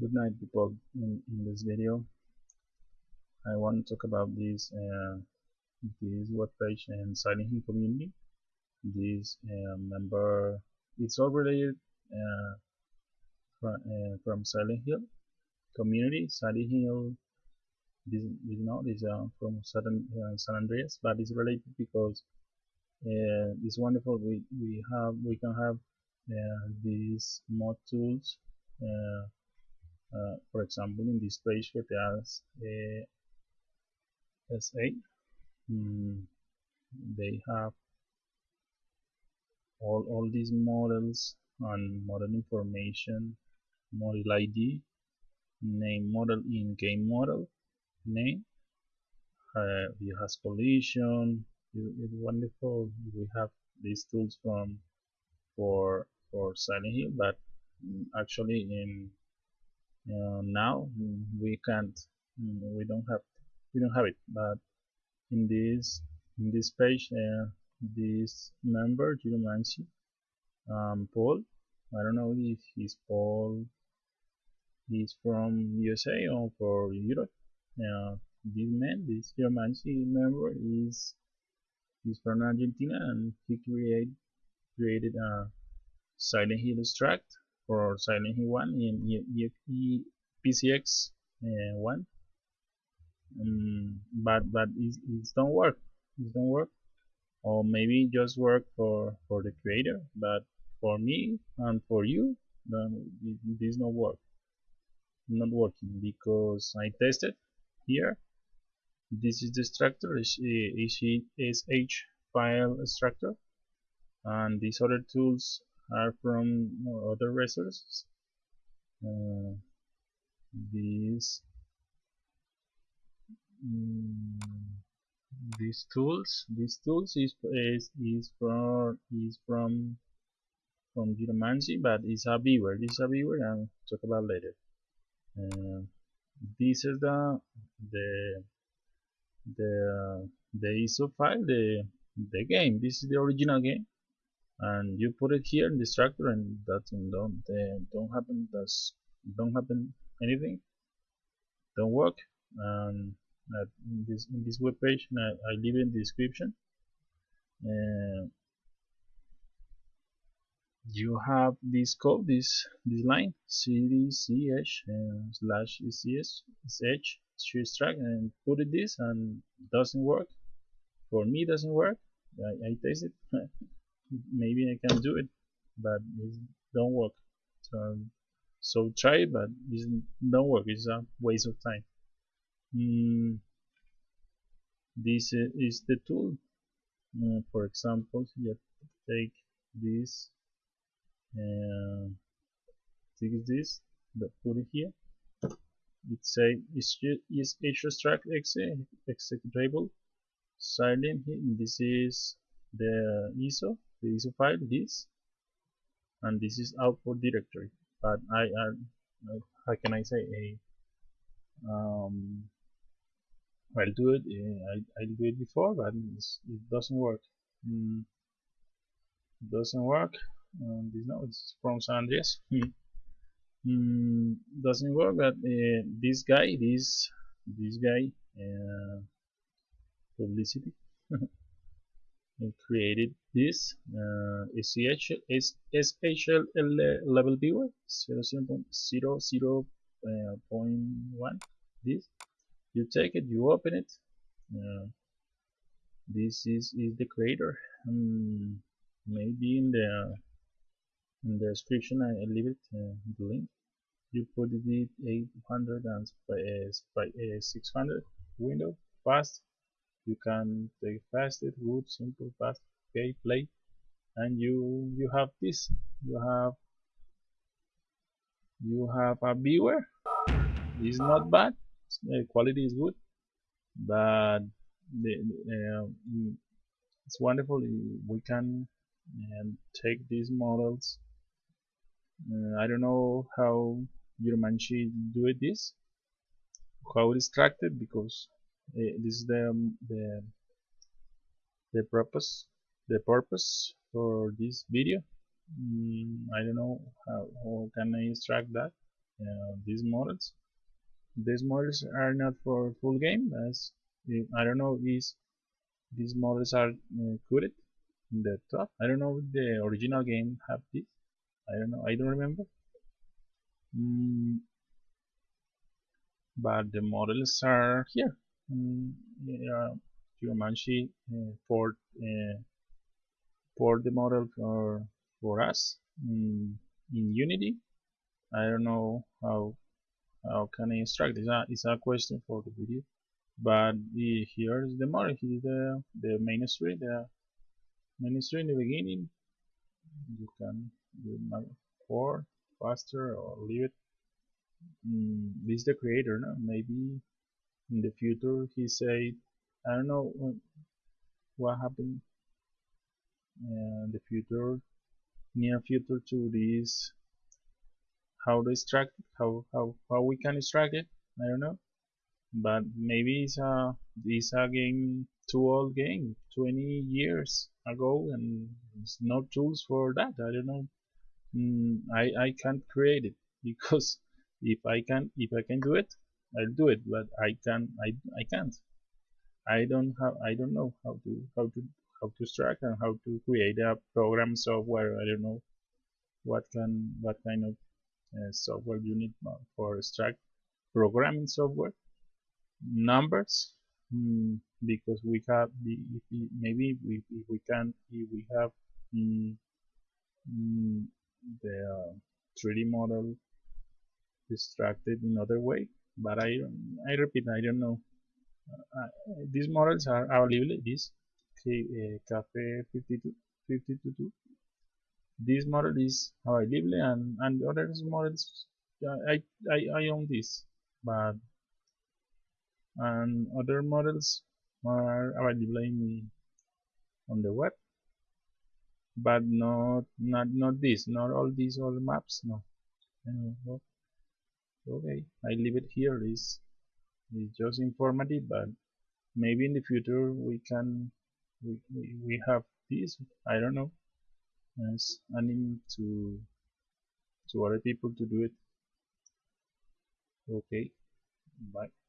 Good night people. In, in this video I want to talk about this uh, this web page and Silent Hill community. This uh, member it's all related uh, from, uh, from Silent Hill community. Silent Hill this, this not is uh, from San, uh, San Andreas but it's related because uh, it's wonderful we, we have we can have these mod tools uh, for example in this page GTA uh, SA mm, they have all, all these models and model information model ID name model in game model name uh, view has collision it's wonderful. We have these tools from for for Silent Hill but mm, actually in uh, now we can't we don't have we don't have it. But in this in this page uh, this member Geomancy um, Paul I don't know if he's Paul he's from USA or for Europe. Uh, this man this Geomancy member is he's from Argentina and he create, created a Silent Hill extract for Silent Hill 1 in PSX uh, 1 um, but but it, it don't work. It don't work. Or maybe just work for for the creator but for me and for you then it, this not work not working because I tested here. This is the structure is is H file structure and these other tools are from other resources. Uh, these mm, these tools these tools is is, is from is from from Geomancy but it's a viewer this is a viewer and talk about later. Uh, this is the the the the ISO file the the game. This is the original game and you put it here in the structure and that don't uh, don't happen does don't happen anything. Don't work. And in this in this web page I, I leave it in the description. Uh, you have this code this this line cdch uh, slash cs sh and put it this and doesn't work. For me doesn't work. I, I taste it maybe I can do it but it don't work. So, so try it but it don't work. It's a waste of time. Mm, this is the tool. Uh, for example take this and take this but put it here. It say is is extract executable silent this is the ISO the ISO file this and this is output directory. But I, I how can I say? A um, I'll do it uh, I, I'll do it before but it doesn't work. Mm, doesn't work. Um, this no it's from San Andreas. Mm, doesn't work but uh, this guy this this guy uh, publicity created this uh, SHL level viewer 0, 0, 0 uh, 0.1 this. You take it you open it uh, this is, is the creator. Um, maybe in the in the description I leave it uh, the link. You put it 800 and uh, uh, 600 window fast you can take fast it good simple fast okay play. And you you have this. You have you have a viewer. It's not bad. Quality is good. But the, uh, it's wonderful. We can uh, take these models. Uh, I don't know how Geomancy do it this how it is extracted because this is the, the the purpose the purpose for this video. Mm, I don't know how, how can I extract that uh, these models. These models are not for full game as I don't know is these models are uh, coded in the top. I don't know if the original game have this. I don't know I don't remember. Mm, but the models are here mm, yeah, Geomancy uh, for uh, the model for for us in, in Unity. I don't know how how can I instruct? This. it's a question for the video. But the, here is the model. Here is the, the main screen the main screen in the beginning. You can do for faster or leave it. Mm, this is the creator no? maybe in the future he said I don't know what happened in the future near future to this how to extract how, how, how we can extract it I don't know. But maybe it's a it's a game too old game 20 years ago and it's no tools for that I don't know. Mm, I, I can't create it because if I can if I can do it I'll do it but I can I, I can't. I don't have I don't know how to how to how to extract and how to create a program software. I don't know what can what kind of uh, software you need for extract programming software. Numbers? Mm, because we have the maybe we, we can if we have mm, mm, the uh, 3D model extracted in other way but I I repeat I don't know. Uh, these models are available this uh, cafe 52 52 this model is available and and other models I, I I own this but and other models are available in, on the web but not not not this not all these all maps no. Uh, okay I leave it here. Is it's just informative but maybe in the future we can we, we, have this I don't know. As aiming to to other people to do it. Okay bye